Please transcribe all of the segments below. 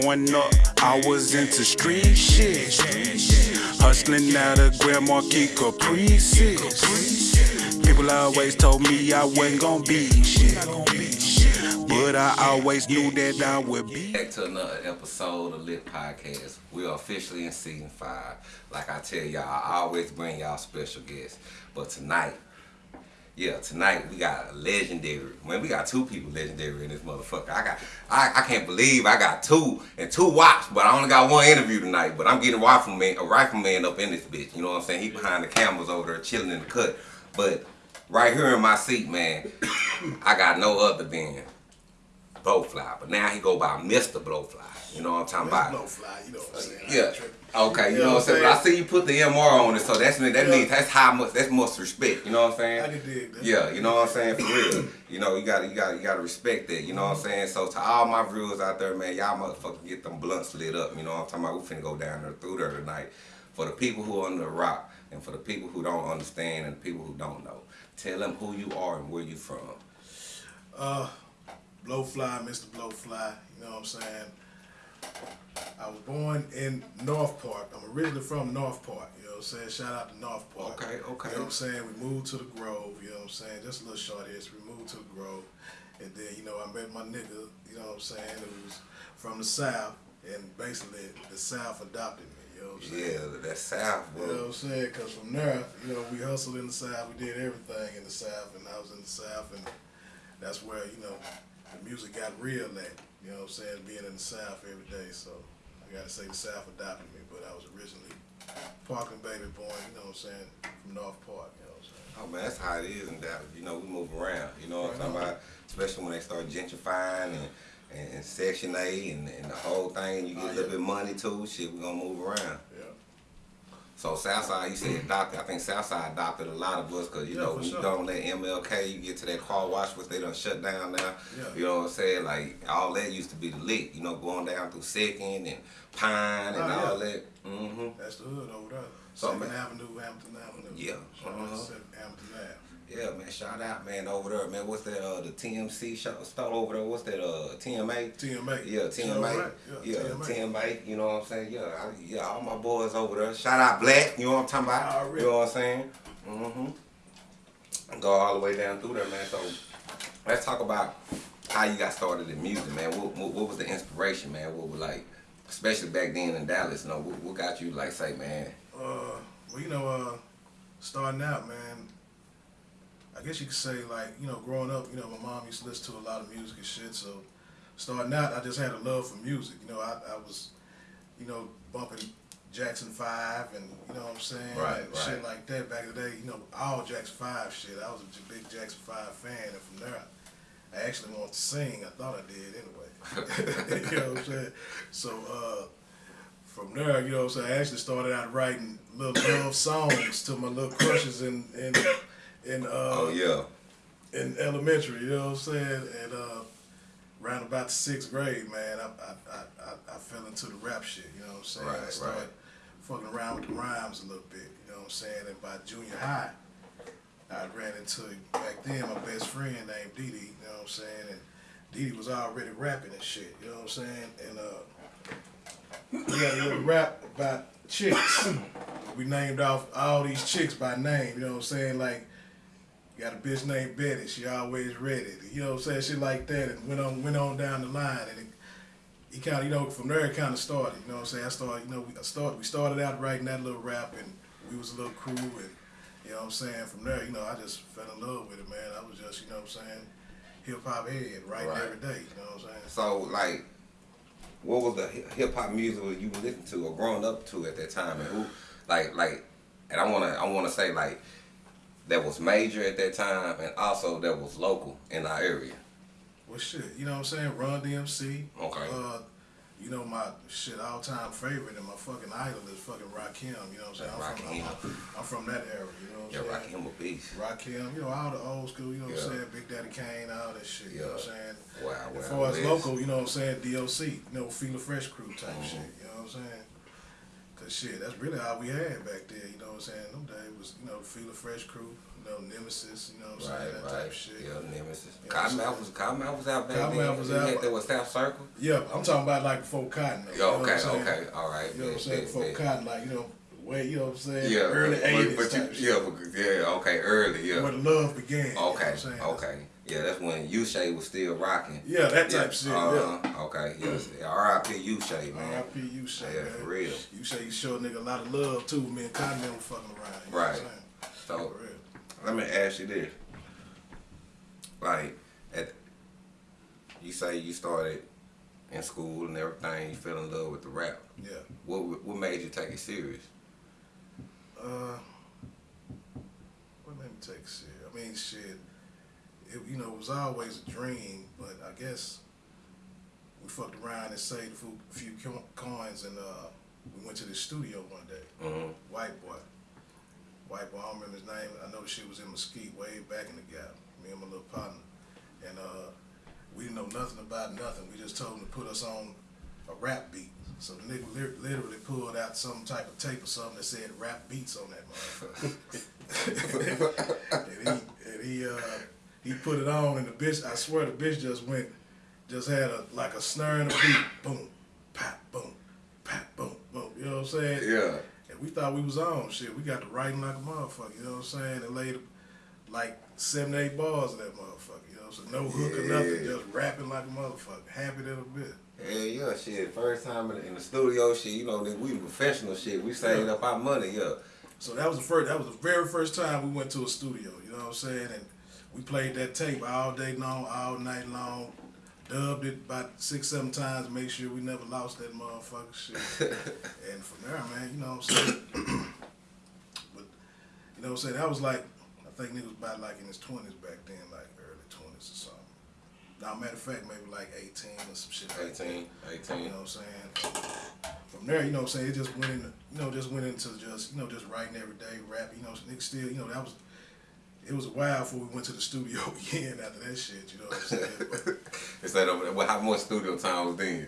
growing up, I was into street shit. Hustling out of Grand Marquis Caprices. People always told me I wasn't gonna be shit. But I always knew that I would be. Back to another episode of Lit Podcast. We are officially in season five. Like I tell y'all, I always bring y'all special guests. But tonight, yeah, tonight we got a legendary. Man, we got two people legendary in this motherfucker. I got, I, I can't believe I got two and two watch, but I only got one interview tonight. But I'm getting a rifleman, a rifleman up in this bitch. You know what I'm saying? He behind the cameras over there chilling in the cut. But right here in my seat, man, I got no other than Blowfly. But now he go by Mr. Blowfly. You know what I'm talking about? Blowfly, you know what I'm saying? I Yeah. Okay, you, know, what I'm saying? But I'm see you put the MR on it, so that's that means that's how much that's much respect. You know what I'm saying? I can dig that. Yeah, you know what I'm saying? For real. You know, you gotta you gotta you gotta respect that, you know what I'm saying? So to all my viewers out there, man, y'all motherfuckers get them blunts lit up, you know what I'm talking about? We finna go down there through there tonight. For the people who are under the rock and for the people who don't understand and the people who don't know. Tell them who you are and where you from. Uh, Blowfly, Mr. Blowfly, you know what I'm saying? I was born in North Park. I'm originally from North Park, you know what I'm saying? Shout out to North Park. Okay, okay. You know what I'm saying? We moved to the Grove, you know what I'm saying? Just a little short history. We moved to the Grove. And then, you know, I met my nigga, you know what I'm saying, who was from the South. And basically, the South adopted me, you know what I'm saying? Yeah, that's South, You know what. I'm saying? Because from there, you know, we hustled in the South. We did everything in the South, and I was in the South, and that's where, you know, the music got real at. You know what I'm saying? Being in the South every day. So I got to say the South adopted me, but I was originally Parkland baby born, you know what I'm saying, from North Park, you know what I'm saying? Oh man, that's how it is in Dallas. You know, we move around. You know what I'm talking about? Especially when they start gentrifying and, and, and Section A and, and the whole thing. You get Oh, a little bit money too. Shit, we gonna move around. Yeah. So Southside, you said adopted. I think Southside adopted a lot of us because you Yeah, know we when you sure. don't let MLK, you get to that car wash, which they done shut down now. Yeah. You know what I'm saying? Like all that used to be the lick. You know, going down through Second and Pine and Oh, yeah. all that. hmm That's the hood over there. So, Second man- Avenue, Hampton Avenue. Yeah. Uh-huh. Hampton Ave. Yeah, man. Shout out, man, over there, man. What's that? Uh, the TMC show, store over there. What's that? Uh, TMA. TMA. Yeah, TMA. Yeah, TMA. TMA. You know what I'm saying? Yeah, I, yeah. All my boys over there. Shout out Black. You know what I'm talking about? Already. You know what I'm saying? Mm-hmm. Go all the way down through there, man. So let's talk about how you got started in music, man. What, what, what was the inspiration, man? What was like, especially back then in Dallas? You know, what, what got you like say, man? Uh, well, you know, uh, starting out, man, I guess you could say, like, you know, growing up, you know, my mom used to listen to a lot of music and shit, so starting out, I just had a love for music. You know, I, I was, you know, bumping Jackson 5 and, you know what I'm saying? Right, and Shit like that back in the day, you know, all Jackson 5 shit. I was a big Jackson 5 fan, and from there, I actually wanted to sing. I thought I did anyway. you know what I'm saying? So, uh, from there, you know what I'm saying, I actually started out writing little love songs to my little crushes and, in in uh Oh yeah. in elementary, you know what I'm saying? And uh around about the sixth grade, man, I I, I, I, fell into the rap shit, you know what I'm saying? Right, I started right. fucking around with the rhymes a little bit, you know what I'm saying? And by junior high, I ran into back then my best friend named Dee Dee, you know what I'm saying? And Dee Dee was already rapping and shit, you know what I'm saying? And uh we got a little rap about chicks. we named off all these chicks by name, you know what I'm saying? Like, got a bitch named Betty, she always ready. You know what I'm saying? Shit like that and went on went on down the line and it, he kind of, you know, from there it kind of started. You know what I'm saying? I started, you know, we started, we started out writing that little rap, and we was a little crew, and you know what I'm saying. From there, you know, I just fell in love with it, man. I was just, you know what I'm saying, hip hop head, writing Right. every day. You know what I'm saying? So like, what was the hip hop music you were listening to or growing up to at that time, and who, like, like, and I wanna, I wanna say like, that was major at that time, and also that was local in our area. Well, shit, you know what I'm saying? Run DMC. Okay. Uh, you know my shit all time favorite and my fucking idol is fucking Rakim. You know what I'm saying? I'm from, I'm, I'm from that era. You know what I'm rock saying? him a beast. Rakim, you know, all the old school, you know what Yeah. I'm saying? Big Daddy Kane, all that shit, you know what I'm saying? Wow, As wow, far as local, you know what I'm saying? DOC, you know, Fila Fresh Crew type Mhm. shit, you know what I'm saying? Cause shit, that's really all we had back there, you know what I'm saying? Them days was, you know, Fila Fresh Crew, you know, Nemesis, you know what I'm saying, Right, that type of shit. Yeah, Nemesis. You know I'm Cottonmouth was Cottonmouth was out back Cottonmouth then. was out. that was South Circle. Yeah, I'm talking about like before Cotton. though, you know Yeah, okay, okay, all right. You know what I'm saying? Before. Cotton, like, you know, way, you know what I'm saying? Yeah, Early but, 80s but type you, yeah, but, yeah, okay, early, yeah. Where the love began. you know Okay, okay. Yeah, that's when Ushay was still rocking. Yeah, that type of shit, yeah. uh-huh, Okay, yes. R.I.P. Ushay, man. R.I.P. you say, Yeah, man. for real. You say you show a nigga a lot of love too. Me and Cotton don't fucking around. Right. So let me ask you this: like, at you say you started in school and everything, you fell in love with the rap. Yeah. What what made you take it serious? Uh, what made me take it serious? I mean, shit. It, you know, it was always a dream, but I guess we fucked around and saved a few, few coins, and uh, we went to the studio one day. Mm-hmm. White boy. White boy, I don't remember his name. I know the shit was in Mesquite, way back in the gap. Me and my little partner. And uh, we didn't know nothing about nothing. We just told him to put us on a rap beat. So the nigga lit- literally pulled out some type of tape or something that said rap beats on that motherfucker. and he, and he, uh, he put it on, and the bitch, I swear the bitch just went, just had a like a snare and a beat. Boom, pop, boom, pop, boom, boom. You know what I'm saying? Yeah. And we thought we was on shit. We got to writing like a motherfucker, you know what I'm saying? And laid like seven, eight bars of that motherfucker, So no hook or nothing, just rapping like a motherfucker. Happy little bit. Yeah, yeah, shit. First time in, in the studio, shit. You know, that we professional shit. We saved up our money, yeah. So that was the first that was the very first time we went to a studio, you know what I'm saying? And we played that tape all day long, all night long. Dubbed it about six, seven times, make sure we never lost that motherfucker shit. and from there, man, you know what I'm saying? but you know what I'm saying? That was like I think niggas about like in his twenties back then, like early twenties or something. Now matter of fact, maybe like eighteen or some shit like that. 18, 18. You know what I'm saying? From there, you know what I'm saying, it just went into, you know, just went into just, you know, just writing every day, rap, you know, niggas still, you know, that was, it was a while before we went to the studio again after that shit, you know what I'm saying? But Instead of well, how much studio time was then?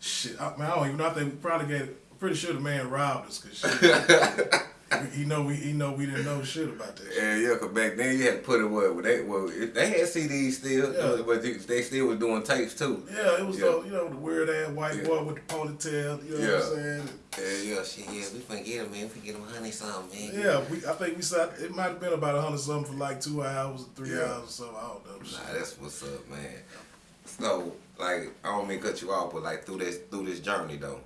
shit, I, man, I don't even know, I think we probably get, I'm pretty sure the man robbed us, cause shit, he, he know we, he know we didn't know shit about that shit. Yeah, yeah, cause back then you had to put it what they well they had CDs still, Yeah. but they, they still was doing tapes too. Yeah, it was, Yeah. The, you know, the weird ass white Yeah. boy with the ponytail, you know Yeah. what I'm saying? Yeah, yeah, shit, yeah, we finna get him, man. We get him honey something, man. Yeah, we, I think we sat, it might have been about a hundred something for like two hours or three Yeah. hours or something, I don't know. shit. Nah, that's what's up, man. So, like, I don't mean to cut you off, but like through this through this journey though,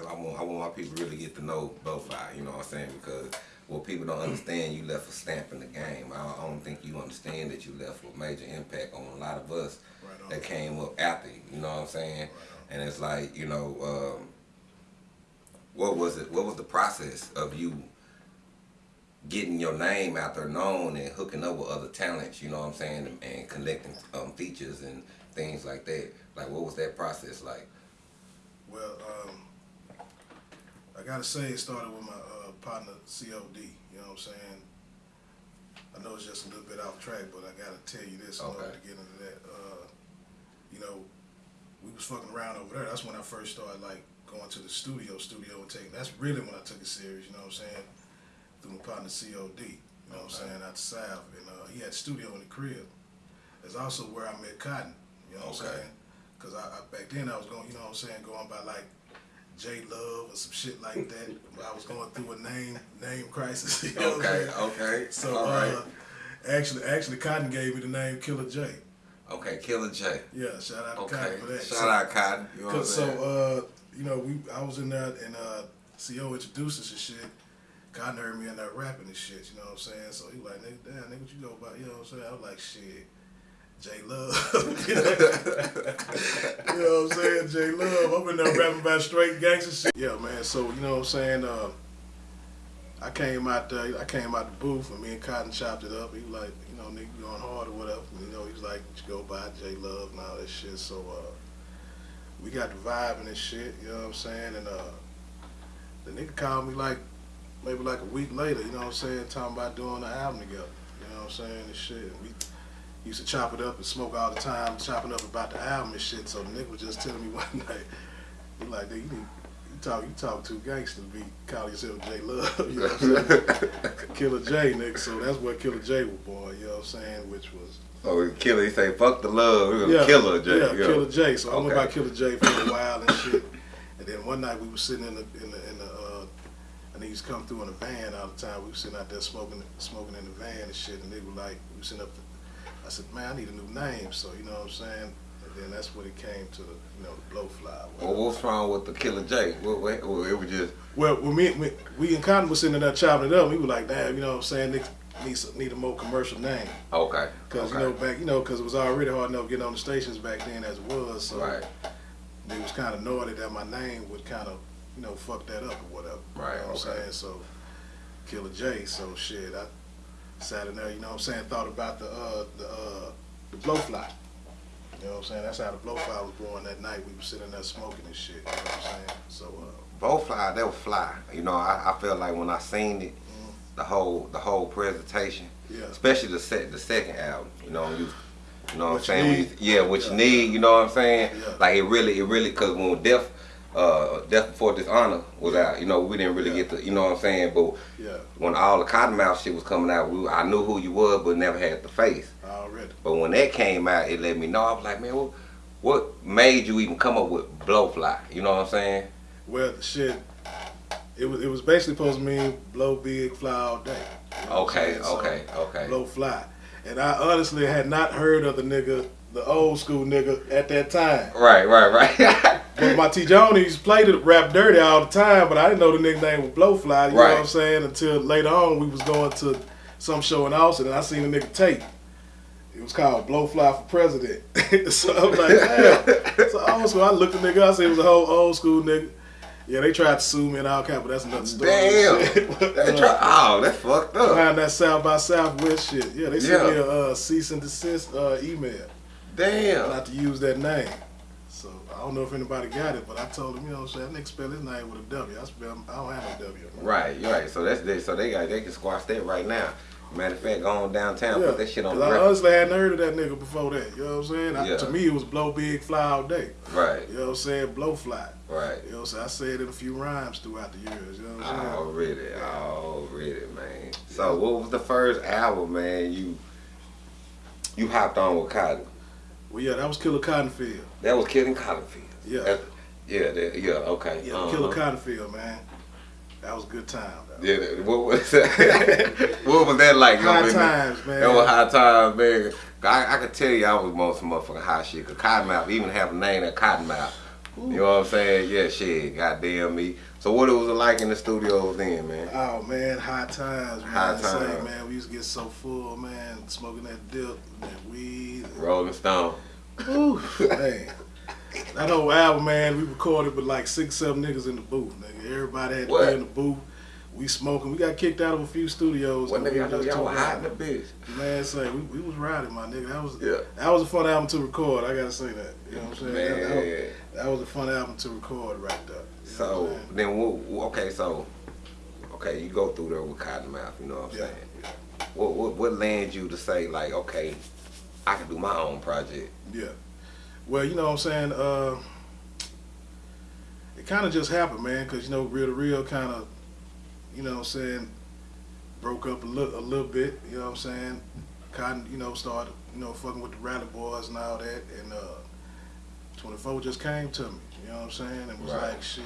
'cause I want I want my people to really get to know both sides. You know what I'm saying? Because what people don't understand, you left a stamp in the game. I don't, I don't think you understand that you left a major impact on a lot of us Right that came up after you. You know what I'm saying? Right And it's like you know, um, what was it? What was the process of you? getting your name out there known and hooking up with other talents, you know what I'm saying, and, and collecting um, features and things like that. Like, what was that process like? Well, um, I gotta say it started with my uh, partner COD. You know what I'm saying? I know it's just a little bit off track, but I gotta tell you this in order Okay. to get into that. Uh, you know, we was fucking around over there. That's when I first started like going to the studio, studio and taking. That's really when I took it serious. You know what I'm saying? Through my partner COD. You know what I'm Okay. saying? Out the south, and uh, he had studio in the crib. It's also where I met Cotton. You know what I'm saying? Cause I, I back then I was going, you know what I'm saying, going by like J Love or some shit like that. I was going through a name name crisis. You know Okay, okay, So all right. uh, actually, actually, Cotton gave me the name Killer J. Okay, Killer J. Yeah, shout out to Okay, Cotton for that. shout So- out Cotton. You know what I'm Cause so uh, you know, we I was in there and uh, CO introduced us and shit. Cotton heard me in there rapping and shit. You know what I'm saying? So he was like, nigga, damn, nigga, what you go about? You know what I'm saying? I was like, shit. J Love, you, know, what I'm saying? J Love, I'm in there rapping about straight gangster shit. Yeah, man. So you know what I'm saying? Uh, I came out there, I came out the booth and me and Cotton chopped it up. He was like, you know, nigga, going hard or whatever. You know, he was like, you go by J Love and all that shit. So uh, we got the vibe and this shit, you know what I'm saying? And uh, the nigga called me like maybe like a week later, you know what I'm saying, talking about doing the album together. You know what I'm saying? And shit. We used to chop it up and smoke all the time, chopping up about the album and shit. So the nigga was just telling me one night, he like, nigga, you need, you talk, you talk too gangster to be calling yourself J Love. You know what I'm saying? Killer J, nigga. So that's where Killer J was born. You know what I'm saying? Which was Oh, Killer, he say, fuck the love. He was Killer J. Yeah, Killer J. So I went Okay. by Killer J for a while and shit. And then one night we were sitting in the in the in the uh, and he used to come through in a van all the time. We were sitting out there smoking smoking in the van and shit. And they were like, we were sitting up. I said, man, I need a new name. So you know what I'm saying. And then that's when it came to the you know the blowfly. Well, what's wrong with the Killer J? What, it was just, Well, when me, we, we and Cotton was sitting there chopping it up, we were like, damn, you know what I'm saying, Nick needs need a more commercial name. okay. Because, okay. you know, back, you know, because it was already hard enough getting on the stations back then as it was. So Right. it was kind of noted that my name would kind of, you know, fuck that up or whatever. Right, You know what okay. I'm saying? So, Killer J. So, shit, I sat in there, you know what I'm saying, thought about the, uh, the, uh, the blowfly. You know what I'm saying? That's how the blowfly was born that night. We were sitting there smoking and shit. You know what I'm saying? So, uh, Both fly, they were fly. You know, I, I felt like when I seen it, Mm-hmm. the whole the whole presentation, yeah. especially the set the second album. You know, you, you know what I'm saying? Need. yeah, what Yeah. you need. You know what I'm saying? Yeah. Like it really, it really, cause when Death, uh, Death Before Dishonor was out, you know, we didn't really Yeah. get the, you know what I'm saying? But Yeah, when all the Cottonmouth shit was coming out, we, I knew who you was, but never had the face. already. But when that came out, it let me know. I was like, man, what, what made you even come up with Blowfly? You know what I'm saying? Well, shit, it was it was basically supposed to mean blow big, fly all day. You know I'm Okay. So, okay, okay. Blow fly, and I honestly had not heard of the nigga, the old school nigga at that time. Right, right, right. But my T Jones played it rap dirty all the time, but I didn't know the nigga name was Blowfly. You know what I'm saying? Until later on, we was going to some show in Austin, and I seen the nigga tape. It was called Blowfly for President. so I'm like, damn. So old school. I looked at the nigga. I said it was a whole old school nigga. Yeah, they tried to sue me and all kind, but that's another story. Damn. Shit. They try- oh, that's fucked up. Behind that South by Southwest shit. Yeah, they sent Yeah. me a uh, cease and desist uh, email Damn. not to use that name. So I don't know if anybody got it, but I told him, you know, what I'm saying, that nigga spell his name with a W. I spell, I don't have no W. Right, you're right. So that's they, so they got they can squash that right now. Matter of fact, go on downtown, Yeah, put that shit on I honestly hadn't heard of that nigga before that. You know what I'm saying? I, Yeah. to me, it was blow big, fly all day. Right, You know what I'm saying? Blow fly. right. You know what I'm saying? I said it in a few rhymes throughout the years. You know what I'm saying? Already, already, man. So what was the first album, man? You you hopped on with Cotton. Well, yeah, that was Killer Cottonfield. That was Killer Cottonfield. Yeah. That- yeah, that, yeah. Okay. Yeah, uh-huh. Killer Cottonfield, man. That was a good time. Though. Yeah, that- what was that? what was that like? you know High what I mean? times, man. That was high times, man. I, I could tell you I was on some motherfucking high shit. Cause Cottonmouth even have a name that Cottonmouth. You know what I'm saying? Yeah, shit. Goddamn me. So what it was like in the studios then, man? Oh man, high times, man. Say, times. man, we used to get so full, man, smoking that dip, that weed. Rolling Stone. Ooh, man. That whole album, man, we recorded with like six, seven niggas in the booth, nigga. Everybody had to What? be in the booth. We smoking. We got kicked out of a few studios. What nigga? We I know just y'all were hot in the bitch. Man, say we, we was riding, my nigga. That was Yeah. that was a fun album to record. I gotta say that. You know what I'm saying? That, that, was, Man. that was a fun album to record right there. You know So then, what- okay, so okay, you go through there with Cottonmouth. You know what I'm Yeah. saying? What, what what lands you to say like, okay, I can do my own project? Yeah. Well, you know what I'm saying? Uh, it kind of just happened, man, because, you know, Real to Real kind of, you know what I'm saying, broke up a, li- a little bit, you know what I'm saying? Cotton, you know, started, you know, fucking with the Rally Boys and all that, and uh, 24 just came to me, you know what I'm saying? It was Right. like, shit,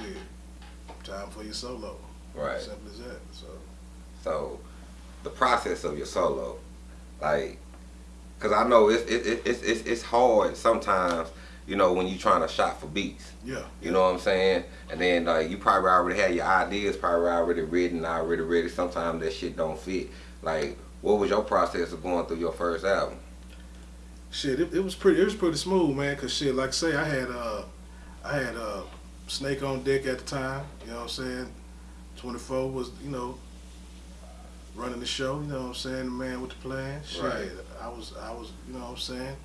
time for your solo. Right. Simple as that. So, So, the process of your solo, like, cause I know it's it, it, it's it's it's hard sometimes. You know when you're trying to shop for beats. yeah. You know what I'm saying? And then like you probably already had your ideas, probably already written, already ready. Sometimes that shit don't fit. Like, what was your process of going through your first album? Shit, it, it was pretty. It was pretty smooth, man. Cause shit, like I say, I had uh, I had uh, Snake on deck at the time. You know what I'm saying? Twenty four was, you know, running the show. You know what I'm saying? The man with the plan. Shit, Right. I was, I was, you know what I'm saying?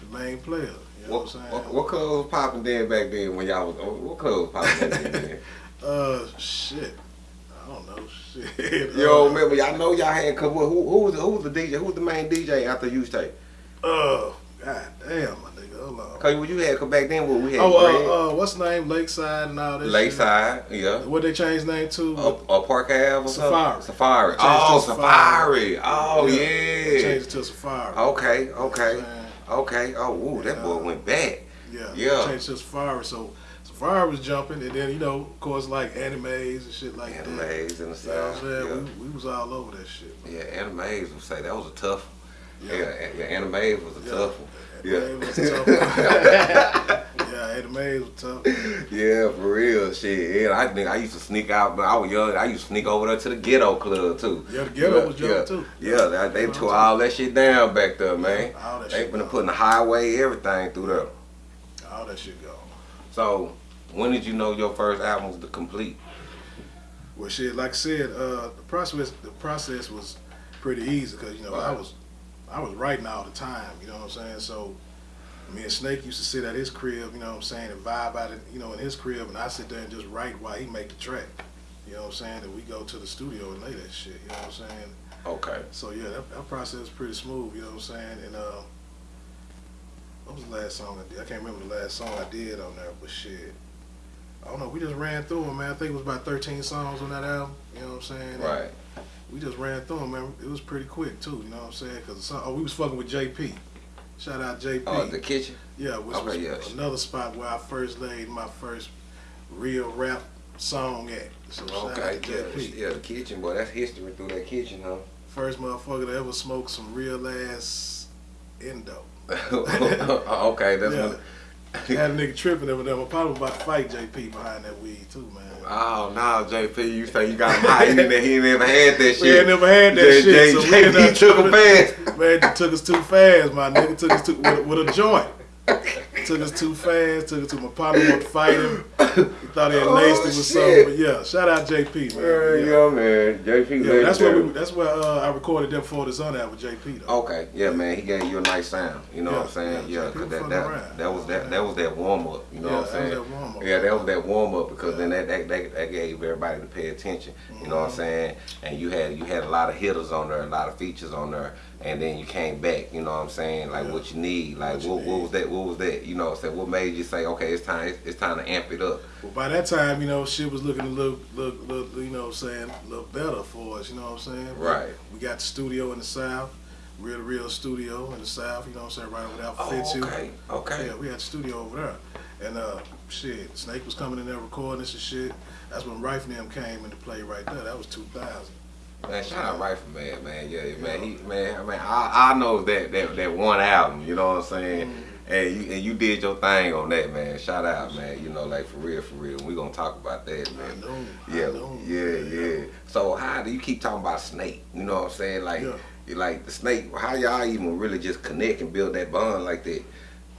The main player. You know What what, I'm saying? what, what club was popping then back then when y'all was what club was popping then? Uh, shit. I don't know. Shit. Yo, Uh, remember y'all know y'all had couple. Who, who was the, who was the DJ? Who was the main DJ after you stay? Uh, god damn, nigga. Cause what you had, cause back then what we had Oh, uh, uh, what's the name? Lakeside and all that. Lakeside, yeah. What they changed name to? Or, or Park Ave or Safari. something? Safari. Oh, to Safari. Oh, They yeah. Changed it to Safari. Okay, okay, You know what I'm saying? okay. Oh, ooh, that boy went back. Yeah. Yeah. Changed to Safari. So Safari was jumping, and then you know, of course, like animes and shit like that. Animes and the You know what I'm saying? Yeah. We, we was all over that shit. man. Yeah, animes would say that was a tough. Yeah, Yeah. yeah, yeah animes was a Yeah. tough one. Yeah. Anime was tough. yeah, anime was tough. Yeah, for real, shit. Yeah, I think I used to sneak out, but I was young. I used to sneak over there to the ghetto club too. Yeah, the ghetto was yeah, too. Yeah, they, they tore all that shit down back there, man. All that They shit been putting the highway, everything through there. All that shit gone. So, when did you know your first album was the complete? Well, shit, like I said, uh, the process the process was pretty easy because you know I was I was writing all the time. You know what I'm saying? So me and Snake used to sit at his crib. You know what I'm saying, and vibe out it. You know, in his crib, and I sit there and just write while he make the track. You know what I'm saying? And we go to the studio and lay that shit. You know what I'm saying? Okay. So yeah, that, that process was pretty smooth. You know what I'm saying? And uh, what was the last song I did? I can't remember the last song I did on there, but shit. I don't know. We just ran through them, man. I think it was about 13 songs on that album. You know what I'm saying? And Right. We just ran through them, man. It was pretty quick too. You know what I'm saying? Cause oh, we was fucking with JP. Shout out JP. Oh, the kitchen. yeah, which okay, was yeah. another spot where I first laid my first real rap song at. So Okay. Yeah, JP. yeah, the kitchen, boy. That's history through that kitchen, huh? First motherfucker to ever smoke some real ass endo. Oh, okay, that's Yeah. what. Had a nigga tripping over there. Was about to fight JP behind that weed too, man. Oh no, JP, you say you got him high. He, ne- he never had that shit. We ain't never had that J- shit. J- so we JP took him fast. Man, took us too fast, my nigga. Took us too with, with a joint. took us too fast. Took us to my partner wanted to fight him. He thought he had Oh, laced it with something. But yeah, shout out JP, man. Yeah, man. JP Yeah, that's where we, that's where uh, I recorded them for the Sun out with JP though. Okay, yeah, man, he gave you a nice sound. You know Yeah, what I'm saying? yeah, Yeah, cause that that, that was that that was that warm up. You know Yeah, what I'm that was saying? that warm-up. Yeah, that was that warm up because then that, that that that gave everybody to pay attention. You know what I'm Mm-hmm. saying? And you had you had a lot of hitters on there, a lot of features on there, and then you came back. You know what I'm saying? Like Yeah. what you need. Like What what, what was that? What was that? You know what I'm saying? What made you say, okay, it's time it's, it's time to amp it up? Well, by that time, you know, shit was looking a little, little, little, you know what I'm saying, a little better for us, you know what I'm saying? Right. We got the studio in the South, real, real studio in the South, you know what I'm saying, right over there for Oh, Fitzhugh. okay, okay. Yeah, we had the studio over there. And, uh, shit, Snake was coming in there recording this and shit. That's when Rife and them came into play right there. That was 2000. Man, shout out Rifleman, man. Man, yeah, man. He, man, I mean, I, I know that, that that one album. You know what I'm saying? Mm-hmm. And you and you did your thing on that, man. Shout out, man. You know, like for real, for real. We gonna talk about that, I man. know. I Yeah, know. yeah, yeah. So how do you keep talking about Snake? You know what I'm saying? Like, Yeah. you like the Snake. How y'all even really just connect and build that bond like that?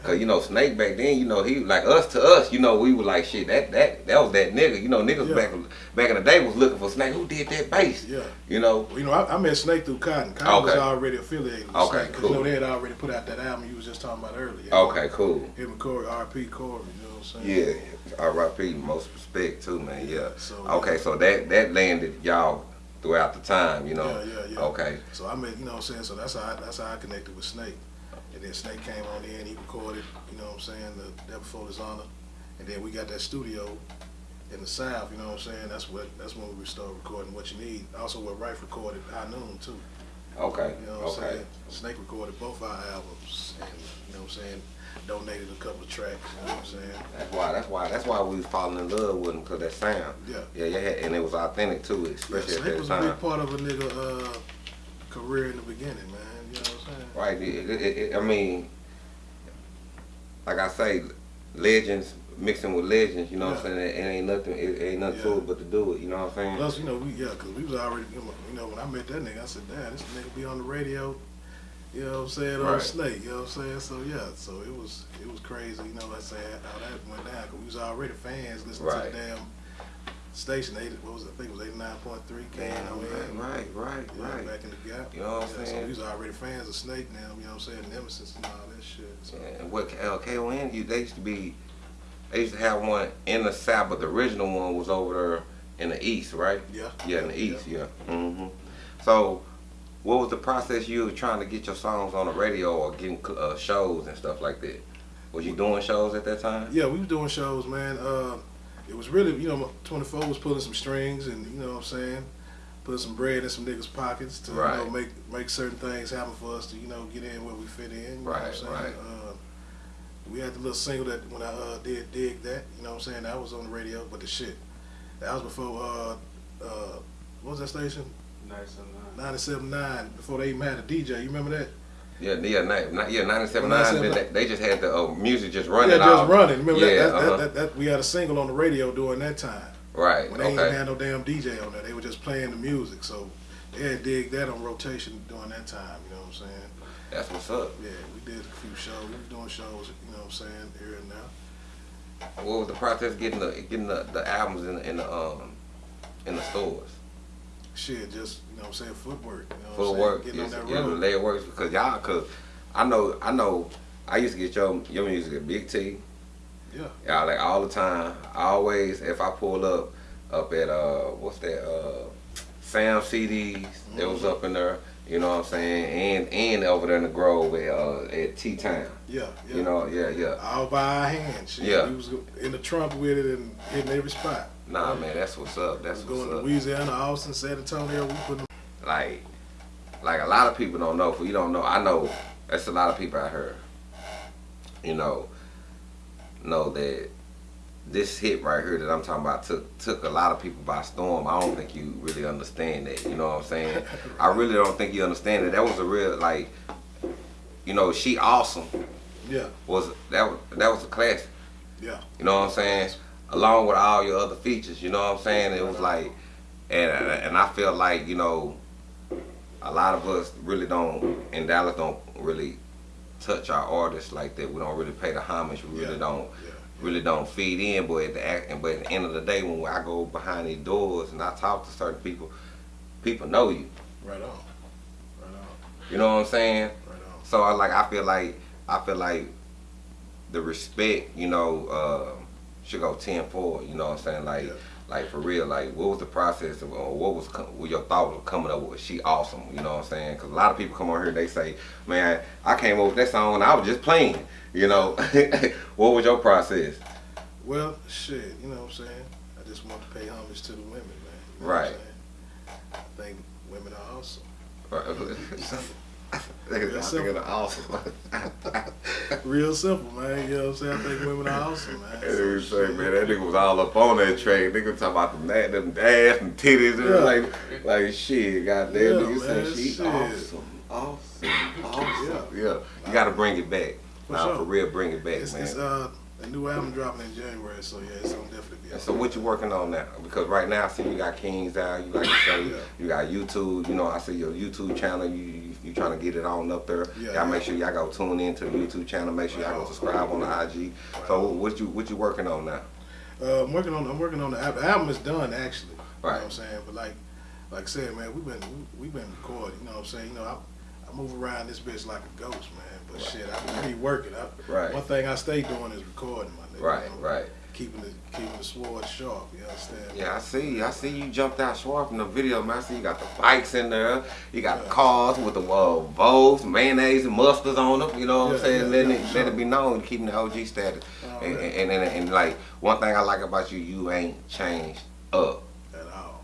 Cause you know Snake back then, you know he like us to us, you know we were like shit. That that that was that nigga. You know niggas Yeah. back back in the day was looking for Snake. Who did that bass? Yeah. You know. You know, I, I met Snake through Cotton. Cotton was already affiliated with Okay, Snake. 'cause, You know, they had already put out that album you was just talking about earlier. Okay, cool. Him and Corey, RP Corey, you know what I'm saying? Yeah, R.I.P. Most respect too, man. Yeah. So, Okay, so that that landed y'all throughout the time, you know. Yeah, yeah, yeah. Okay. So I met, you know what I'm saying? So that's how I, that's how I connected with Snake. And then Snake came on in, he recorded, you know what I'm saying, the Day Before Dishonor. And then we got that studio in the South, you know what I'm saying? That's what that's when we started recording What You Need. Also what Rife recorded High Noon too. Okay. You know what I'm saying? Snake recorded both our albums and you know what I'm saying, donated a couple of tracks, you know what I'm saying? That's why. That's why. That's why we was falling in love with him because that sound. Yeah. Yeah, yeah, and it was authentic too, especially Yeah, Snake at was that a big part of a nigga uh, career in the beginning, man. You know what I'm saying? Right. It, it, it, I mean, like I say, legends mixing with legends. You know what I'm saying? It, ain't nothing. It, ain't nothing to it but to do it. You know what I'm saying? Plus, you know, we yeah, cause we was already, you know, you know, when I met that nigga, I said, damn, this nigga be on the radio. You know what I'm saying? On Right. Snake, you know what I'm saying? So yeah, so it was it was crazy, you know, like I said, how that went down. Cause we was already fans listening Right. to the damn station. Eight, what was it? I think it was eighty nine point three. Damn, right, right, right, Yeah, right. back in the gap. You know what I'm yeah, So saying? we was already fans of Snake now, you know what I'm saying? Nemesis and all that shit. So. And what uh, KON, you, they used to be, they used to have one in the south, but the original one was over there in the east, right? Yeah. Yeah, in the east, yeah. Mm-hmm. So, what was the process you were trying to get your songs on the radio or getting uh, shows and stuff like that? Was you doing shows at that time? Yeah, we was doing shows, man. Uh, it was really, you know, 24 was pulling some strings and, you know what I'm saying, put some bread in some niggas' pockets to, Right. you know, make make certain things happen for us to, you know, get in where we fit in. You know what I'm Right, saying? right. Uh, we had the little single that when I uh, did dig that, you know what I'm saying, that was on the radio, but the shit, that was before, uh, uh, what was that station? Nice and nice. 97.9, before they even had a DJ. You remember that? Yeah, yeah, ni- ni- yeah, 97, 97. They, they just had the uh, music just running yeah, just out. running. Remember yeah, that, that, uh-huh. that, that, that? We had a single on the radio during that time. right, When they okay. had no damn DJ on there, they were just playing the music. So they had dig that on rotation during that time. You know what I'm saying? That's what's up. Yeah, we did a few shows. We was doing shows. You know what I'm saying? Here and now. What was the process getting the getting the, the albums in the, in the um in the stores? Shit, just you know what I'm saying? Footwork. You know what Full I'm saying? work, Getting yes, on that yeah, the road. works because y'all, cause I know, I know, I used to get your your music at Big T, Yeah. y'all like all the time. I always, if I pull up, up at uh, what's that, uh, Sam CDs, that was up in there. You know what I'm saying, and and over there in the Grove at uh, at T Town. Yeah. Yeah. You know, yeah, yeah. All by our hands. Shit. Yeah. He was in the trunk with it and hitting every spot. Nah, man, that's what's up. That's going what's to up. Louisiana, Austin, San Antonio. We put like like a lot of people don't know. For you don't know, I know that's a lot of people out here. You know, know that this hit right here that I'm talking about took took a lot of people by storm. I don't think you really understand that. You know what I'm saying? I really don't think you understand that. That was a real like, you know, she awesome yeah, was that was that was a classic. yeah, You know what I'm saying? Along with all your other features, you know what I'm saying? It was like, and and I feel like you know, a lot of us really don't in Dallas don't really touch our artists like that. We don't really pay the homage. We really Yeah. don't yeah. really don't feed in. But at the act, but at the end of the day, when I go behind these doors and I talk to certain people, people know you. Right on. Right on. You know what I'm saying? Right on. So I like I feel like I feel like the respect, you know, uh, should go ten forward. You know what I'm saying? Like Yeah. like for real. Like what was the process of or what was what your thought of coming up with? She awesome. You know what I'm saying? Because a lot of people come on here they say, man, I came up with that song and I was just playing. You know, what was your process? Well, shit, you know what I'm saying? I just want to pay homage to the women, man. You know Right. I think women are awesome. Niggas simple. thinking awesome. Real simple, man. You know what I'm saying? I think women are awesome, man. That nigga say, man, that nigga was all up on that train. Nigga talking about them, them ass and titties and Yeah. like, like shit. Goddamn, Yeah, nigga man, said she shit. awesome, awesome, awesome. Yeah. Yeah, you gotta bring it back. For Nah, sure. for real, bring it back, It's, man. it's uh, a new album dropping in January, so yeah, it's gonna definitely be out. so what you working on now? Because right now I see you got Kings out, you like to say, Yeah. you got YouTube, you know, I see your YouTube channel, you you, you trying to get it on up there. Yeah, y'all make sure y'all go tune in to the YouTube channel, make sure y'all go subscribe on the IG. So what you what you working on now? Uh, I'm working on. I'm working on the album. The album is done actually. You Right. know what I'm saying? But like, like I said, man, we've been we, we've been recording. You know what I'm saying? You know, I, I move around this bitch like a ghost, man. But shit, I be working. I, Right. One thing I stay doing is recording, my nigga. Right, you know? right. Keeping the keeping the sword sharp. You understand? Yeah, I see. I see you jumped out sharp in the video, man. I see you got the bikes in there. You got the Yeah. cars with the uh, Vogues, mayonnaise, and mustards on them. You know what I'm saying? yeah, letting yeah, it, sure. let it be known, keeping the OG status. Oh, and, yeah. and, and, and, like one thing I like about you, you ain't changed up. At all.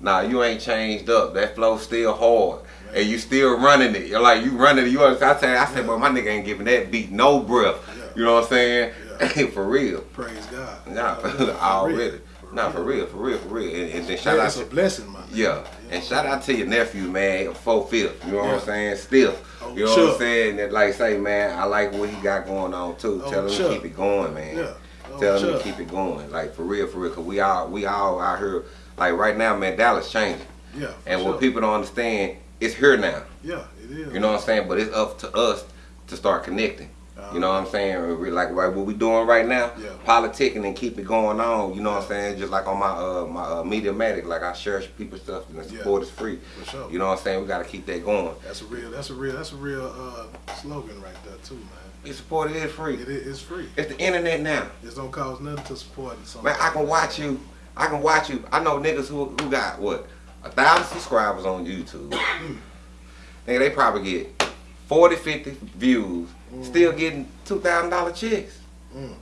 Nah, you ain't changed up. That flow still hard. And you still running it. You're like you running it. You understand? I said, I said, Yeah. but my nigga ain't giving that beat no breath. Yeah. You know what I'm saying? Yeah. for real. Praise God. Nah, for real. already. For Nah, for real, for real, for real. And, and then shout Yeah, out to a blessing, man. yeah, and shout out to your nephew, man, four fifth. You know what I'm saying? Stiff. Oh, you know what I'm saying? That like say, man, I like what he got going on too. Oh, Tell him Chuck. to keep it going, man. Yeah. Oh, Tell him to keep it going, like for real, for real. Cause we all we all out here, like right now, man. Dallas changing, Yeah. for and sure. what people don't understand, it's here now. Yeah, it is. You know what I'm saying? But it's up to us to start connecting. You know what I'm saying? Like right what we doing right now, Yeah. politicking and keep it going on. You know what I'm saying? Just like on my uh my uh, Mediamatic, like I share people stuff and the Yeah. support is free. For sure. You know what I'm saying? We gotta keep that going. That's a real. That's a real. That's a real uh, slogan right there too, man. Your support is free. It is it's free. It's the internet now. It don't cost nothing to support something. Man, I can watch you. I can watch you. I know niggas who who got what a thousand subscribers on YouTube. Nigga, they probably get 40, 50 views still getting two thousand dollar checks. Mm.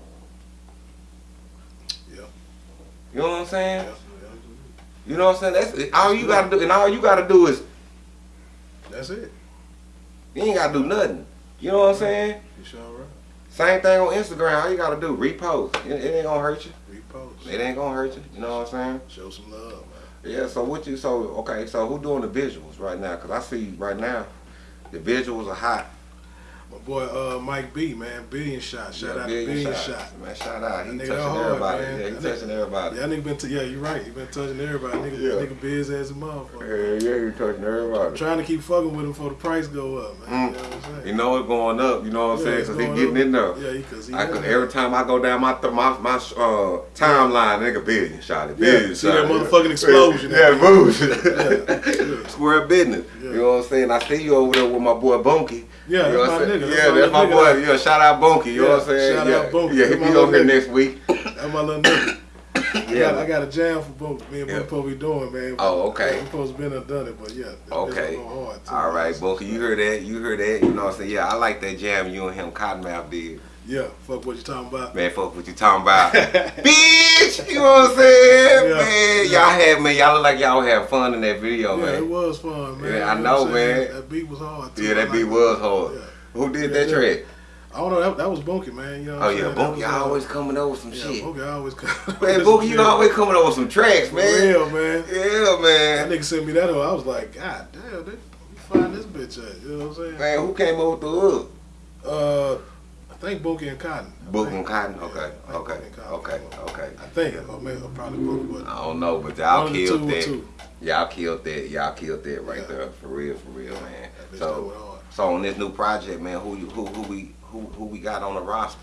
Yeah. You know what I'm saying? Yeah. You know what I'm saying? That's all you gotta do, and all you gotta do is That's it. you ain't gotta do nothing. You know what I'm saying? You sure right. Same thing on Instagram. All you gotta do repost. It, it ain't gonna hurt you. Repost. It ain't gonna hurt you. You know what I'm saying? Show some love, man. Yeah. So what you? So okay. So who doing the visuals right now? Cause I see right now, the visuals are hot. Boy uh, Mike B, man, billion shot. Shout Yeah, out to billion shot. Man, shout out. He That touching hard, everybody. man. Yeah, he That touching nigga- everybody. Yeah, nigga been t- yeah, you right. He been touching everybody. Nigga, Yeah. nigga busy as a motherfucker. Yeah, yeah, he touching everybody. Trying to keep fucking with him before the price go up, man. Mm. You know what I'm saying? You know it's going up. You know what I'm Yeah, saying? Cause he getting up. in there. Yeah, because he, I could, every time I go down my my my uh, timeline, nigga, billion shot it, Yeah, billion see that shot motherfucking explosion. Yeah, move. yeah. Square business. You know what I'm saying? I see you over there with my boy Bunky. Yeah, you know that's my nigga. Yeah, That's my that's my boy. Yeah, shout out Bunky. You know what I'm saying? shout yeah, out Bunky. yeah, he be on here next week. That's my little nigga. I, Yeah. got, I got a jam for both. Me and Yeah. Be doing, man. Oh, okay. We supposed to been and done it, but yeah. Okay. hard, too, All right, man. Bunky, you heard that? You heard that? You know what I'm saying? Yeah, I like that jam you and him Cottonmouth did. Yeah, fuck what you talking about. Man, fuck what you talking about. Bitch! You know what I'm saying? Yeah, Man, yeah. y'all had, man, y'all look like y'all had fun in that video, Yeah, it was fun, man. Yeah, I know, what I'm saying? man. That beat was hard, too. Yeah, that like beat was hard. Who did that track? I don't know. That, that was Bunky, man. You know Oh, yeah. Bunky uh, always coming over with some Yeah, shit. Bunky always come. Man, Bunky, you always coming over with some tracks, For man. real, man. Yeah, man. That nigga sent me that. hoe, I was like, God damn, they, find this bitch at? You know what I'm saying? Man, who came over with the hook? Uh, think Bunky and Cotton. Think. and Cotton? Yeah, Okay, I okay, okay, okay. I think, or maybe probably Bunky, but I don't know, but y'all killed that. Y'all killed that. Y'all killed that right Yeah. there. For real, for real, man. So, so on this new project, man, who you, who who we who who we got on the roster?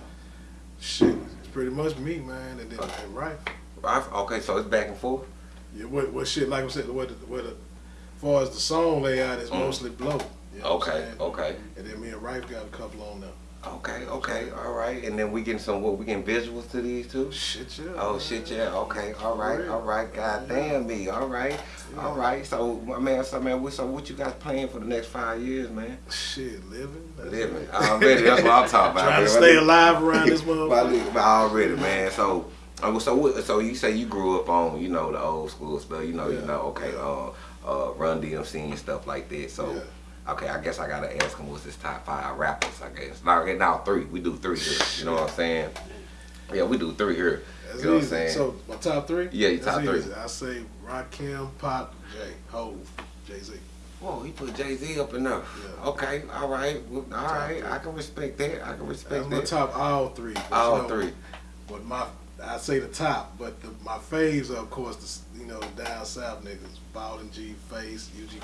Shit, it's pretty much me, man, and then and right. Right? Okay, so it's back and forth. Yeah, what what shit? Like I said, what the, what the, as far as the song layout is Mm. mostly blow. You know Okay, okay, And then me and Rife got a couple on there. Okay, okay. All right, and then we getting some what? We getting visuals to these too. Shit, yeah. Oh shit, yeah. Okay, all right, all right. God damn me. All right, all right. So, my man, so man, what- so what you guys planned for the next five years, man? Shit, living. That's Living. it. Already, that's what I'm talking about. Trying to stay alive around this motherfucker. Already, man. So, uh, so, what, so you say you grew up on, you know, the old school stuff. You know, you know, okay, uh, uh, Run DMC and stuff like that. So, Yeah. Okay, I guess I gotta ask him what's his top five rappers. I guess now, okay, now three. We do three here. You know what I'm saying? Yeah, we do three here. That's you know what I'm saying? So my top three? Yeah, your That's top three. I say Rakim, Pop, Jay, Hove, Jay Z. Whoa, he put Jay Z up enough. Yeah. Okay, all right, well, all right. three. I can respect that. I can That's respect my that. top all three. but All you know, three. But my I say the top, but the, my faves are of course the you know down south niggas, Bowden G, Face, UGK.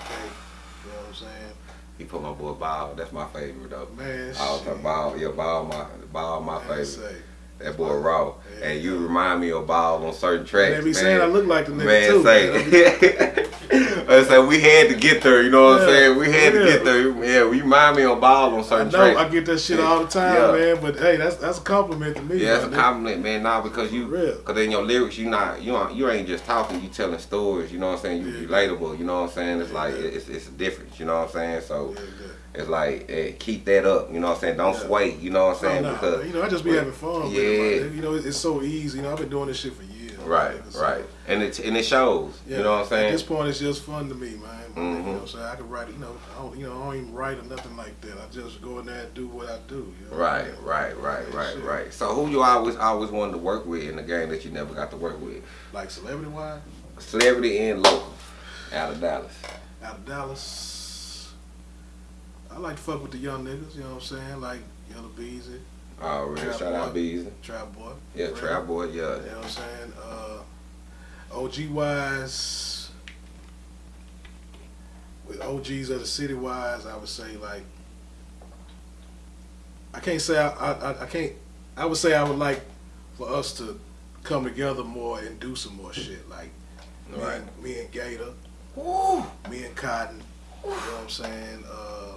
You know what I'm saying? He put my boy Bob. That's my favorite though. Man, All shit. time Bow, yeah, Bow my Bow my Man, favorite. say. That boy raw. Yeah. And you remind me of Bow on certain tracks. They be saying I look like the nigga man, too. say. I uh, say we had to get there, you know what I'm saying? We had to get there. Yeah, we remind me of Bow on I certain know tracks. I get that shit all the time, Yeah. man. But hey, that's that's a compliment to me. Yeah, that's a compliment, man. Nah, because you, because in your lyrics, you not, you aren't, you ain't just talking. You telling stories. You know what I'm saying? You Yeah. relatable. You know what I'm saying? It's Yeah, like it's it's a difference. You know what I'm saying? So Yeah, yeah. It's like eh, keep that up. You know what I'm saying? Don't Yeah. sway. You know what I'm saying? Oh, nah, because you know, I just be but- having fun. Yeah. With it. You know, it's so easy. You know, I've been doing this shit for years. right, man. Right, and it and it shows. Yeah, You know what I'm saying? At this point, it's just fun to me, man. Mhm. You know what I'm saying? I can write, you know, I don't, you know, I don't even write or nothing like that. I just go in there and do what I do. You know? Right, right, right, right, shit. right. So who you always always wanted to work with in the game that you never got to work with? Like celebrity wise, Celebrity and local, out of Dallas. out of Dallas, I like to fuck with the young niggas. You know what I'm saying? Like Yella Beezy, Oh, really? Trap Shout out Boy. Trap Boy. Yeah. Trap Boy. Yeah. You know what I'm saying? Uh, OG wise, with OGs of the city wise, I would say like I can't say I, I I can't. I would say I would like for us to come together more and do some more shit like me, Right. and, me and Gator, Woo. me and Cotton. You know what I'm saying? Uh,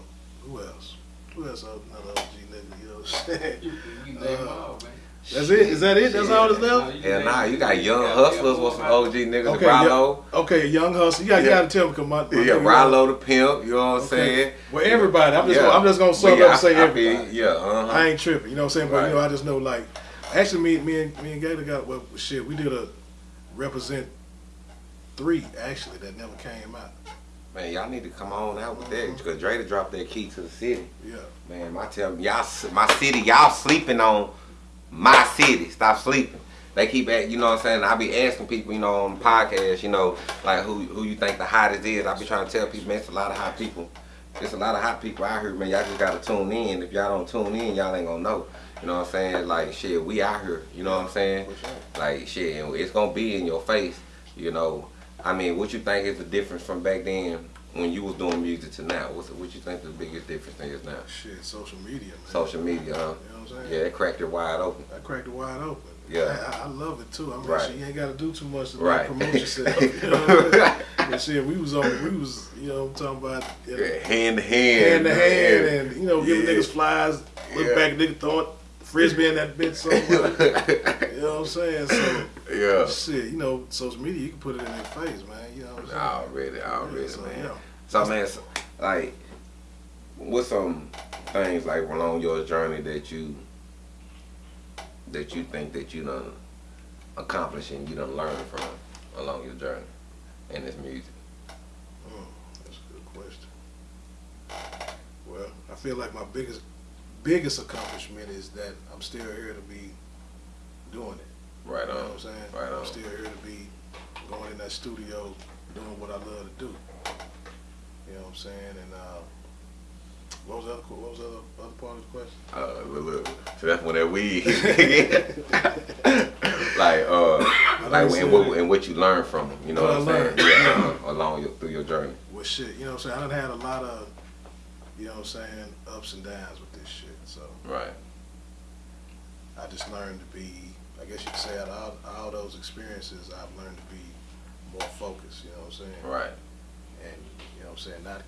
who else? Who else? Another OG nigga. You know what I'm saying? You, you name Uh, all, man. That's it. Is that it? That's all that's left. Hell nah, you got young hustlers with some OG niggas. Okay, Rollo. yeah, okay, young hustle. You got you Yeah. got to tell me, come on. Yeah, Rollo the pimp. You know what I'm Okay. saying? Well, everybody. I'm just Yeah. gonna, I'm just gonna sum But up and say I- I feel- everybody. Yeah, uh-huh. I ain't tripping. You know what I'm saying? But Right. you know, I just know like, actually, me, me and me and Gator got well, shit. We did a represent three actually that never came out. Man, y'all need to come on out with that because Dre to drop that key to the city. Yeah. Man, I tell y'all, my city, y'all sleeping on my city. Stop sleeping. They keep at, you know what I'm saying? I be asking people, you know, on podcasts, you know, like who who you think the hottest is. I be trying to tell people, man, it's a lot of hot people. It's a lot of hot people out here, man. Y'all just gotta tune in. If y'all don't tune in, y'all ain't gonna know. You know what I'm saying? Like shit, we out here. You know what I'm saying? Like shit, it's gonna be in your face. You know, I mean, what you think is the difference from back then when you was doing music to now? What's what you think the biggest difference is now? Shit, social media, man. Social media, huh? You know what I'm saying? Yeah, it cracked it wide open. I cracked it wide open. Yeah. I, I love it too. I mean, Right. shit, you ain't got to do too much to Right. promote yourself. You know what I'm saying? But shit, we was on, we was, you know, I'm talking about you know, Yeah, hand to hand. hand to hand, man. and you know, giving Yeah. niggas flies. Look Yeah. back, nigga throwing frisbee in that bitch somewhere. you know what I'm saying? So yeah. shit, you know, social media, you can put it in their face, man. You know what I'm saying? Already, already, Yeah, so, man. yeah. So man, so, like, what's some things like along your journey that you that you think that you done accomplished and you done learn from along your journey in this music? Mm, that's a good question. Well, I feel like my biggest biggest accomplishment is that I'm still here to be doing it. Right You know what I'm saying? Right I'm still here to be going in that studio, doing what I love to do. You know what I'm saying? And uh, what was the other, what was the other, other part of the question? Uh, look, look. So that's when that weed. like, uh, like, say and what, and what you learn from them, you know What what, I'm saying? Yeah, uh, along your, through your journey. Well, shit, you know what I'm saying? I done had a lot of, you know what I'm saying, ups and downs with this shit. So Right. I just learned to be, I guess you could say, out of all, all those experiences, I've learned to be more focused. You know what I'm saying? Right. and you know what I'm saying, not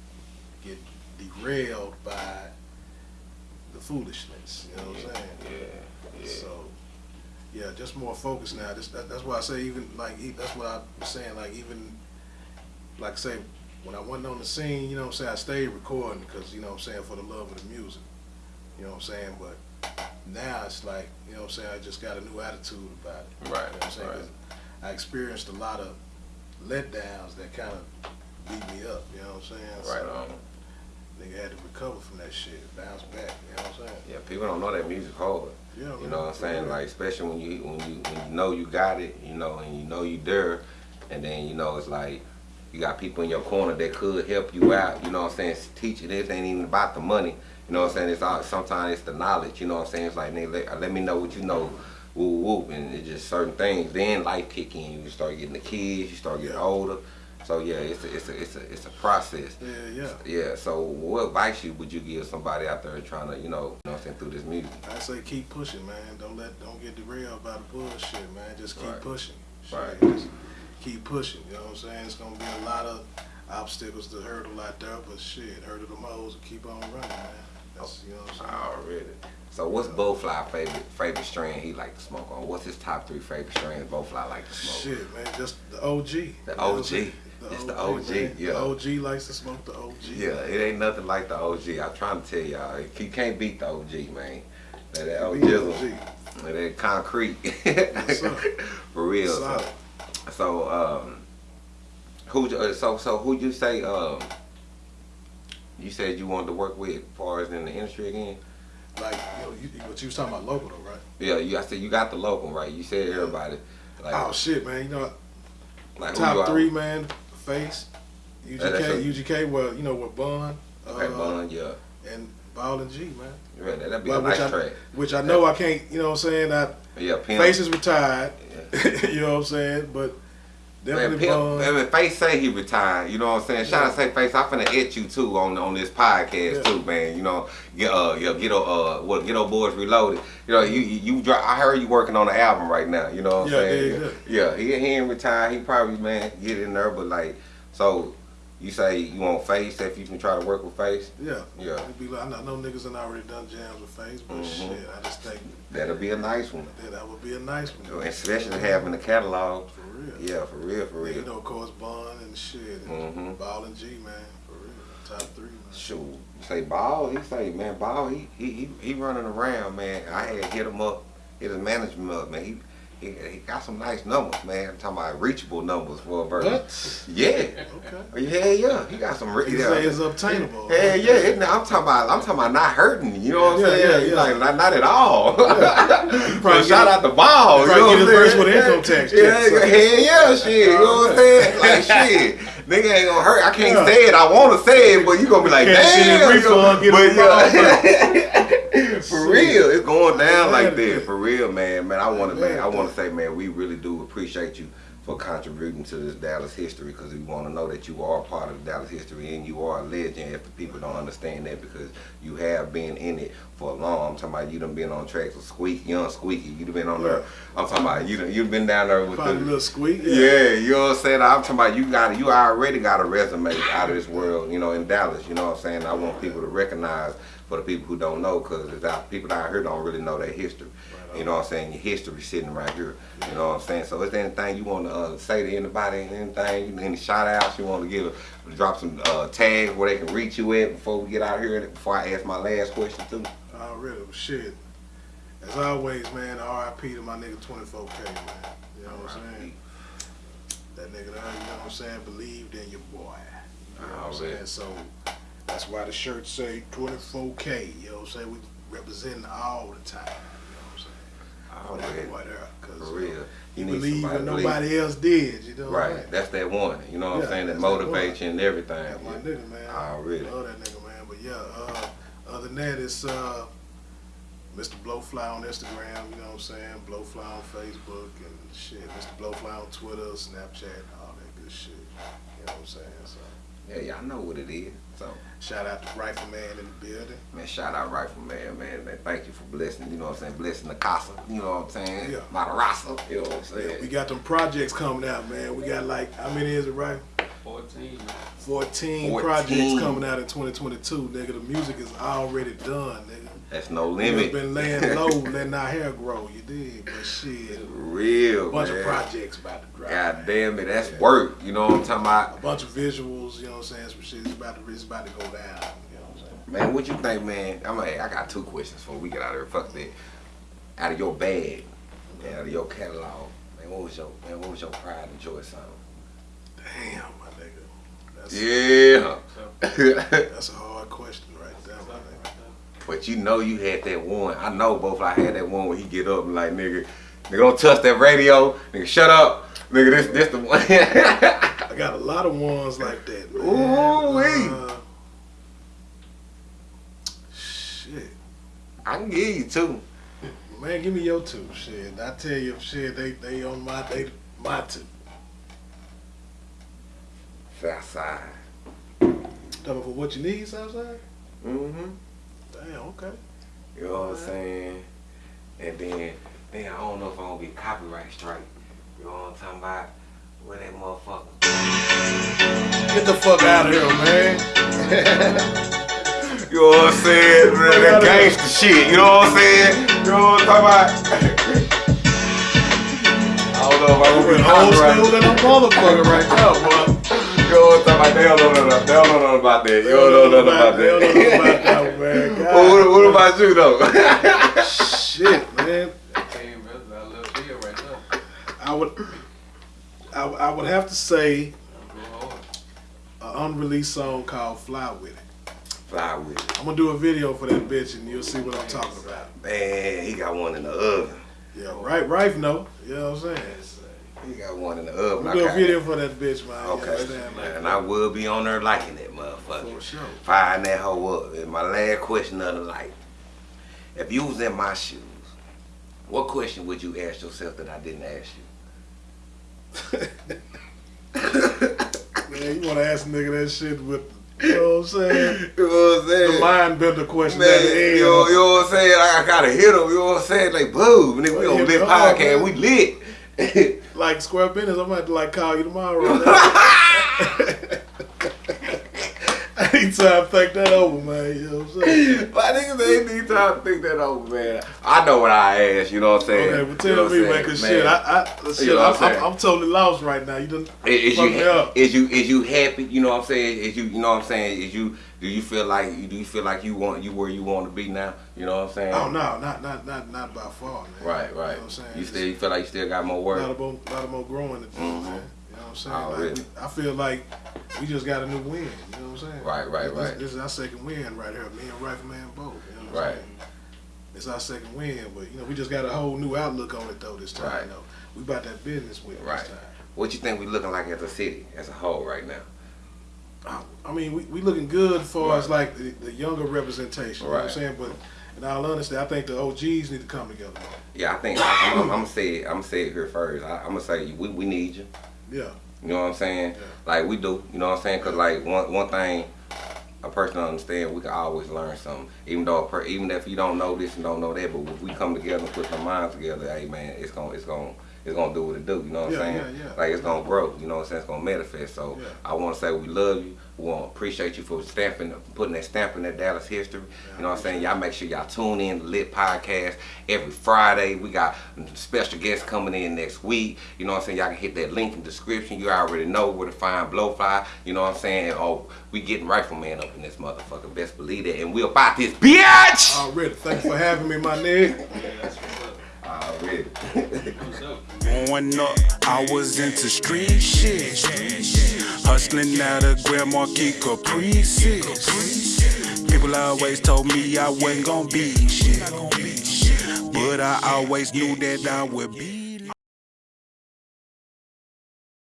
get derailed by the foolishness. You know what I'm saying? Yeah. Yeah. So yeah, just more focused now. Just, that, that's why I say even like that's what I was saying. Like even like I say when I wasn't on the scene, you know what I'm saying, I stayed recording because you know what I'm saying for the love of the music. You know what I'm saying, but now it's like you know what I'm saying. I just got a new attitude about it. Right, You know what I'm saying? right. I experienced a lot of letdowns that kind of beat me up. You know what I'm saying? Right So, on. Nigga had to recover from that shit, bounce back. You know what I'm saying? Yeah, people don't know that music hard. Yeah, You man. know what I'm saying? Yeah. Like especially when you when you when you know you got it, you know, and you know you there, and then you know it's like you got people in your corner that could help you out. You know what I'm saying? Teach you this ain't even about the money. You know what I'm saying? It's all sometimes it's the knowledge. You know what I'm saying? It's like nigga, let, let me know what you know. Woo woo, and it's just certain things. Then life kick in. You start getting the kids. You start getting older. So yeah, it's a, it's a it's a it's a process. Yeah, yeah. Yeah. So what advice you would you give somebody out there trying to you know, you know what I'm saying through this music? I say keep pushing, man. Don't let don't get derailed by the bullshit, man. Just keep Right. pushing. Shit, Right. Just keep pushing. You know what I'm saying? It's gonna be a lot of obstacles to hurdle out there, but shit, hurdle them hoes and keep on running, man. That's you know what I'm saying. Already. So what's Blowfly favorite favorite strain he like to smoke on? What's his top three favorite strains Blowfly like to smoke? Shit, man, just the OG. You know what I'm OG. It's the OG, man. yeah. The OG likes to smoke the OG. Yeah, it ain't nothing like the OG. I'm trying to tell y'all, if you can't beat the OG, man, that, that OG, OG. that, that concrete, for real. So, so um, who? uh, So so who you say? Um, you said you wanted to work with, as far as in the industry again. Like, you know, you, what you was talking about local though, right? Yeah, you. I said you got the local right. You said everybody. Like, oh shit, man. You know, like top three, man. Face, UGK, Yeah, UGK. Well, you know, with Bun. Okay, uh, Bun, yeah. and Ball and G, man. Yeah, that'd be a nice which, I, track. which I know I can't, you know what I'm saying? I, Yeah, Pimp. Face is retired, Yeah. you know what I'm saying? But Man, definitely Pimp, man, Face say he retired. You know what I'm saying? Shout out to say Face. I'm finna hit you too on on this podcast Yeah. too, man. You know, get uh, yeah, get uh, what get old boys reloaded. You know, you you, you I heard you working on an album right now. You know what I'm Yeah, saying? yeah, yeah, he he ain't retired. He probably man get in there, but like so. You say you want face if you can try to work with face. Yeah. Yeah. It'd be like, I know, I niggas done already done jams with face, but Mhm. shit, I just think That'll be a nice one. that, that would be a nice one. Especially having the catalog. For real. Yeah, for real, for Yeah, you know, of course, Bun and shit, and Mhm. Ball and G, man, for real. Top three, man. Shoot, say ball. He say, man, ball. He he he, he running around, man. I had to hit him up, hit his management up, man. He he, he got some nice numbers, man. I'm talking about reachable numbers for a verse. What? Yeah. Okay. Oh, yeah, yeah. He got some. re- You Yeah. say it's obtainable. Hell yeah, it, I'm talking about I'm talking about not hurting. You know what I'm Yeah, saying? yeah, yeah. Like not, not at all. probably so shout out the ball. probably you know get what I'm saying? with income tax Yeah, yeah, so. hell yeah, shit. You know what I'm saying? Like shit, nigga ain't gonna hurt. I can't Yeah. say it. I want to say it, but you gonna be like, damn. his you know, refund, but yeah, real, it's going down like Yeah. that. For real, man. Man, I want to, man. I want to say, man, we really do appreciate you for contributing to this Dallas history because we want to know that you are part of Dallas history and you are a legend if the people don't understand that because you have been in it for a long. I'm talking about you done been on tracks with Squeaky, Young Squeaky. You done been on there. I'm talking about you done, you been down there with Probably the. little squeak. Yeah, you know what I'm saying? I'm talking about you got you already got a resume out of this world, you know, in Dallas. You know what I'm saying? I want people to recognize for the people who don't know, because people out here don't really know their history. You know what I'm saying? Your history sitting right here. You know what I'm saying? So is there anything you want to uh, say to anybody? Anything? Any shout outs you want to give? Drop some uh, tags where they can reach you at before we get out here. Before I ask my last question too. Already, well, shit. As always, man, RIP to my nigga 24K, man. You know what I'm saying? That nigga you know what I'm saying, believed in your boy. You know what I'm saying? So that's why the shirts say 24K. You know what I'm saying? We representing all the time. You know what I'm saying? For that boy there. Cause For real. You need believed somebody when to believe. nobody else did. You know what I'm Right, that's that one. You know what Yeah, I'm saying? That motivates you and everything. That's my nigga, man. Already. Love that nigga, man. But yeah, uh, other than that, it's uh, Mr. Blowfly on Instagram, you know what I'm saying? Blowfly on Facebook and shit. Mr. Blowfly on Twitter, Snapchat, all that good shit. You know what I'm saying? So Yeah, y'all know what it is. So, shout out to Rifleman in the building. man, shout out Rifleman, man. man. Thank you for blessing, you know what I'm saying? Blessing the casa, you know what I'm saying? Yeah. Madarasa, you know what I'm saying? We got them projects coming out, man. We got like how many is it, right? 14. 14, 14. projects coming out in 2022, nigga. The music is already done, nigga. That's no limit. We've been laying low, letting our hair grow. You did, but shit. Real, A bunch man. of projects about to drop. God damn it, that's Yeah. work. You know what I'm talking about? A bunch of visuals, you know what I'm saying? Some shit is about to, it's about to go down. You know what I'm saying? Man, what you think, man? I'm like, I got two questions before we get out of here. Fuck that. Out of your bag, out of your catalog, man, what was your man, what was your pride and joy song? Damn, my nigga. That's, Yeah. that's a hard question right there, my nigga. But you know you had that one. I know both I had that one where he get up and like nigga, nigga don't touch that radio, nigga shut up, nigga this this the one. I got a lot of ones like that, man. Ooh-wee. Uh, shit. I can give you two. Man, give me your two. Shit. I tell you, shit, they, they on my, they, my two. Southside. Talking for what you need, Southside? Mm-hmm. Damn, okay. You know what I'm saying? And then, then I don't know if I'm gonna get copyright strike. You know what I'm talking about? Where that motherfucker? Get the fuck out of here, man. You know what I'm saying? Man, that gangster shit. You know what I'm saying? You know what I'm talking about? I don't know if I'm gonna be old copyright. school than a motherfucker right now, boy. You know what I'm about? They don't know nothing. They don't know nothing about that. You don't know nothing about They don't know nothing about that. that, man. Well, what, what about you though? Shit, man. Came brother, that little video right there. I would, I, I would have to say an unreleased song called "Fly With It." Fly with it. I'm gonna do a video for that bitch, and you'll see what I'm talking about. Man, he got one in the oven. Yeah, right, right, no. You know what I'm saying? He got one in the oven. We'll I do a video for that bitch, man. Okay. understand, man? And I will be on there liking that motherfucker. For sure. Firing that hoe up. And my last question of the night. If you was in my shoes, what question would you ask yourself that I didn't ask you? Man, you wanna ask a nigga that shit with, you know what I'm saying? You know what I'm saying? The mind bender question Man, at the end. you know, you know what I'm saying? I, I gotta hit him. You know what I'm saying? Like, boo, nigga, we on lit podcast. We lit. Like square business, I'm gonna have to like call you tomorrow. man. Need time to think that over, man. You know what I'm saying? My niggas ain't need time to think that over, man. I know what I asked, you know what I'm saying? Okay, You tell know me, I'm man, cause shit, I, I, shit, know I'm I'm, I'm. I'm totally lost right now. You done Is fucked you me up. is you is you happy? You know what I'm saying? Is you you know what I'm saying? Is you do you feel like do you feel like you want you where you want to be now? You know what I'm saying? Oh no, not not not not by far, man. Right, right. You know what I'm saying? You still you feel like you still got more a work? lot of more, lot of more growing to do, Mhm. man. You know what I'm saying? Already. Like, I feel like we just got a new win. You know what I'm saying? Right, right, This- right. This, is our second win right here. Me and Rifleman both. You know what Right. I'm saying? It's our second win, but you know we just got a whole new outlook on it though this time. Right. You know, we about that business with Right. this time. What you think we looking like as a city as a whole right now? I- I mean, we, we looking good as far as like the, the younger representation. You know what I'm saying? But in all honesty, I think the OGs need to come together. Yeah, I think I, am I'm gonna say it. I'm gonna say it here first. I, I'm gonna say we, we need you. Yeah. You know what I'm saying? Yeah. Like we do. You know what I'm saying? Cause like one one thing a person understand, we can always learn something. Even though a per, even if you don't know this and don't know that, but if we come together and put our minds together, hey man, it's gonna it's gonna it's gonna do what it do. You know what Yeah, I'm saying? yeah, yeah. Like it's gonna grow. You know what I'm saying? It's gonna manifest. So. I want to say we love you. We want to appreciate you for stamping, putting that stamp in that Dallas history. you know what I'm saying? Y'all make sure y'all tune in to Lit Podcast every Friday. We got special guests coming in next week. You know what I'm saying? Y'all can hit that link in the description. You already know where to find Blowfly. You know what I'm saying? Oh, we getting Rifleman up in this motherfucker. Best believe that. And we'll about this bitch! Already. Thank you for having me, my nigga. Growing up, I was into street shit. Hustling out of Grand Marquis Caprices. People always told me I wasn't gonna be shit. But I always knew that I would be